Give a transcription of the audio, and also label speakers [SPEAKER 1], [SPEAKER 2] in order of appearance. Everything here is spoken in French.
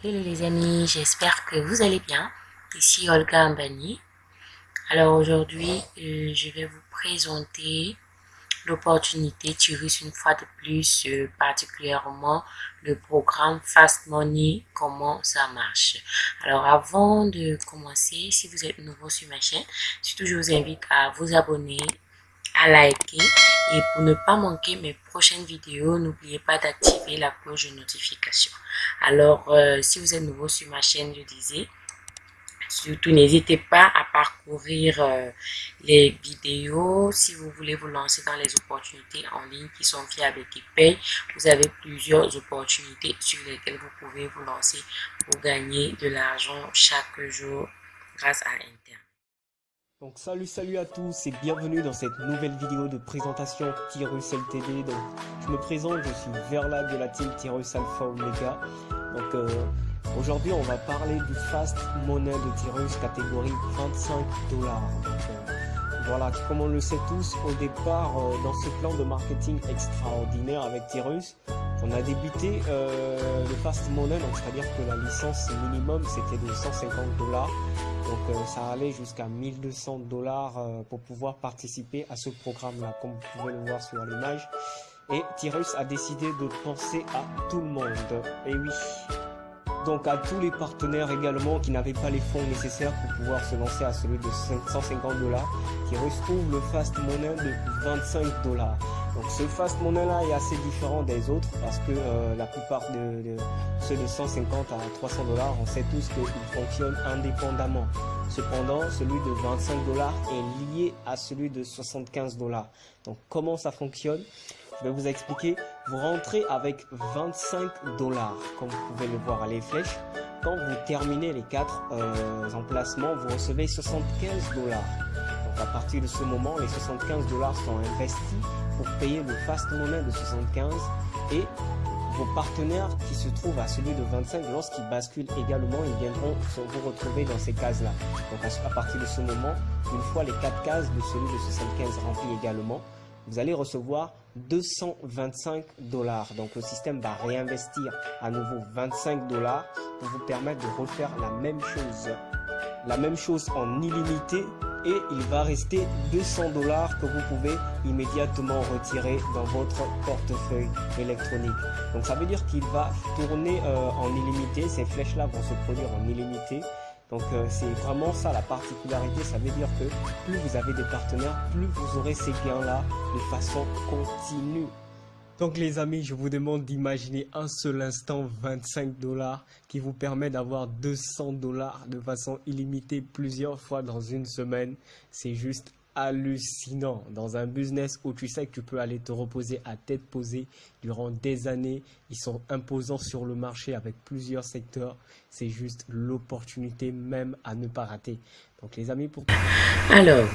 [SPEAKER 1] Hello les amis, j'espère que vous allez bien. Ici Olga Ambani. Alors aujourd'hui, euh, je vais vous présenter l'opportunité Tirus une fois de plus, euh, particulièrement le programme Fast Money, comment ça marche. Alors avant de commencer, si vous êtes nouveau sur ma chaîne, je vous invite à vous abonner, à liker et pour ne pas manquer mes prochaines vidéos, n'oubliez pas d'activer la cloche de notification. Alors, euh, si vous êtes nouveau sur ma chaîne, je disais, surtout n'hésitez pas à parcourir euh, les vidéos. Si vous voulez vous lancer dans les opportunités en ligne qui sont fiables et qui payent, vous avez plusieurs opportunités sur lesquelles vous pouvez vous lancer pour gagner de l'argent chaque jour grâce à Internet.
[SPEAKER 2] Donc salut salut à tous et bienvenue dans cette nouvelle vidéo de présentation Tyrus LTD. Donc je me présente, je suis Verla de la team Tyrus Alpha Omega. Donc euh, aujourd'hui on va parler du fast money de Tyrus catégorie 25 dollars. Euh, voilà, comme on le sait tous, au départ euh, dans ce plan de marketing extraordinaire avec Tyrus, on a débuté le fast money, donc c'est-à-dire que la licence minimum c'était de 150 dollars donc euh, ça allait jusqu'à 1200 dollars euh, pour pouvoir participer à ce programme-là, comme vous pouvez le voir sur l'image. Et Tyrus a décidé de penser à tout le monde. Et oui, donc à tous les partenaires également qui n'avaient pas les fonds nécessaires pour pouvoir se lancer à celui de 150 dollars, Tyrus ouvre le Fast Money de 25 dollars. Donc ce Fast Money là est assez différent des autres parce que euh, la plupart de, ceux de 150 à 300 dollars, on sait tous qu'ils fonctionnent indépendamment. Cependant, celui de 25 dollars est lié à celui de 75 dollars. Donc comment ça fonctionne? Je vais vous expliquer. Vous rentrez avec 25 dollars, comme vous pouvez le voir à les flèches. Quand vous terminez les quatre euh, emplacements, vous recevez 75 dollars. Donc à partir de ce moment, les 75 dollars sont investis pour payer le fast money de 75 et vos partenaires qui se trouvent à celui de 25, lorsqu'ils basculent également, ils viendront vous retrouver dans ces cases-là. Donc à, partir de ce moment, une fois les quatre cases de celui de 75 remplies également, vous allez recevoir 225 dollars. Donc le système va réinvestir à nouveau 25 dollars pour vous permettre de refaire la même chose. La même chose en illimité et il va rester 200 dollars que vous pouvez immédiatement retirer dans votre portefeuille électronique. Donc ça veut dire qu'il va tourner euh, en illimité, ces flèches là vont se produire en illimité. Donc euh, c'est vraiment ça la particularité, ça veut dire que plus vous avez des partenaires, plus vous aurez ces gains là de façon continue. Donc les amis, je vous demande d'imaginer un seul instant 25 dollars qui vous permet d'avoir 200 dollars de façon illimitée plusieurs fois dans une semaine. C'est juste hallucinant dans un business où tu sais que tu peux aller te reposer à tête posée durant des années. Ils sont imposants sur le marché avec plusieurs secteurs. C'est juste l'opportunité même à ne pas rater. Donc les amis, pour...
[SPEAKER 1] Alors,